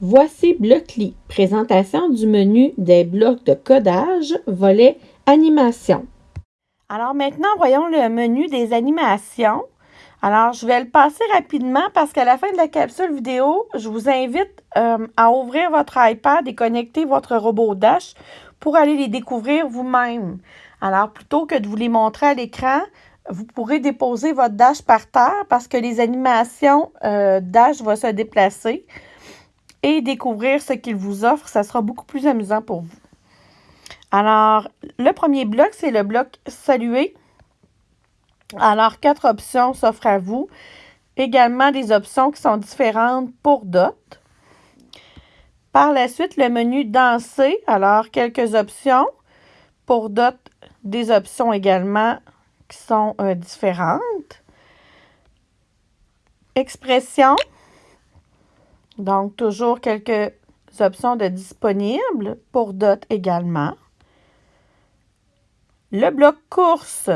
Voici Blockly, présentation du menu des blocs de codage, volet animation. Alors maintenant, voyons le menu des animations. Alors, je vais le passer rapidement parce qu'à la fin de la capsule vidéo, je vous invite euh, à ouvrir votre iPad et connecter votre robot Dash pour aller les découvrir vous-même. Alors, plutôt que de vous les montrer à l'écran, vous pourrez déposer votre Dash par terre parce que les animations euh, Dash vont se déplacer et découvrir ce qu'il vous offre. Ça sera beaucoup plus amusant pour vous. Alors, le premier bloc, c'est le bloc Saluer. Alors, quatre options s'offrent à vous. Également des options qui sont différentes pour Dot. Par la suite, le menu Danser. Alors, quelques options. Pour Dot, des options également qui sont euh, différentes. Expression. Donc, toujours quelques options de disponibles pour DOT également. Le bloc course.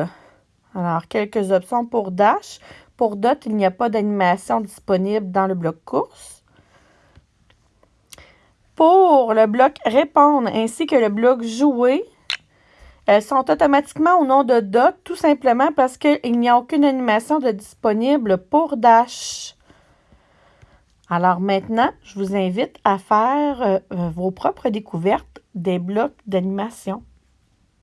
Alors, quelques options pour Dash. Pour DOT, il n'y a pas d'animation disponible dans le bloc course. Pour le bloc répondre ainsi que le bloc jouer, elles sont automatiquement au nom de DOT, tout simplement parce qu'il n'y a aucune animation de disponible pour Dash. Alors maintenant, je vous invite à faire euh, vos propres découvertes des blocs d'animation.